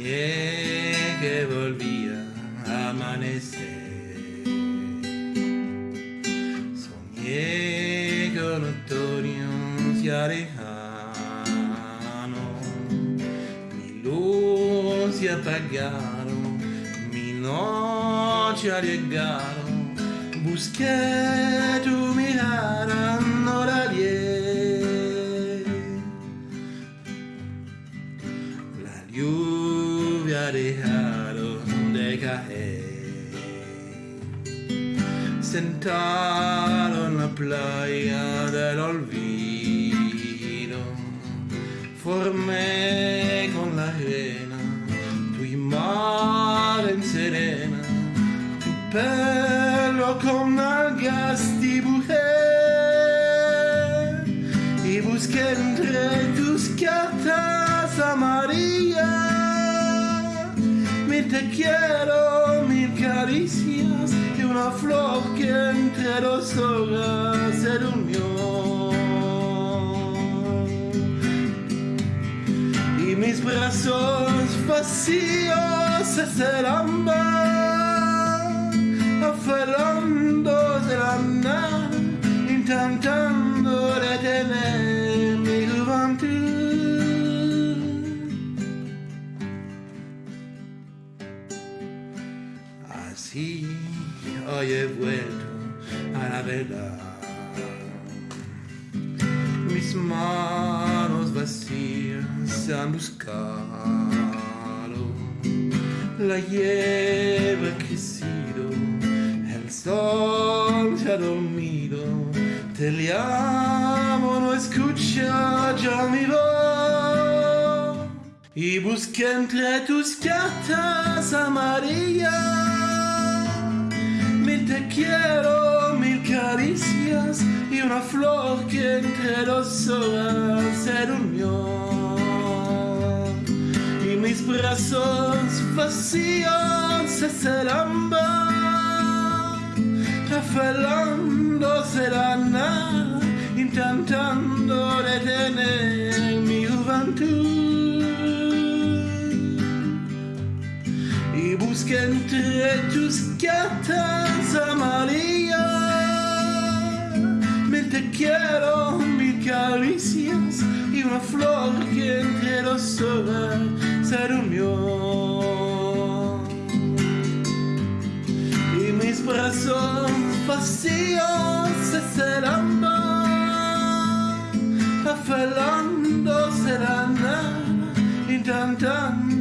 Soñé que volvía a amanecer. Soñé con otoño se alejano. Mi luz se apagaron, mi noche llegaron. Busqué tu mirada, lluvia dejaron de caer. Sentado en la playa del olvido, formé con la arena tu imagen serena, tu pelo con algas dibujé y busqué entre tus cartas amarillas mi te quiero, mil caricias y una flor que entre dos horas se durmió. Y mis brazos vacíos es el aferrando de la intentando Así hoy he vuelto a la verdad. Mis manos vacías han buscado. La hierba ha crecido, el sol se ha dormido. Te llamo, no escucha ya mi voz. Y busqué entre tus cartas amarillas quiero, mil caricias y una flor que entre dos horas se durmió. Y mis brazos vacíos es el ámbar, aferrándose la nada, intentando detener mi juventud. Entre tus cartas amarillas mil te quiero, mil caricias y una flor que entre dos horas se durmió. Y mis brazos vacíos se serán aferrándose la nada, intentando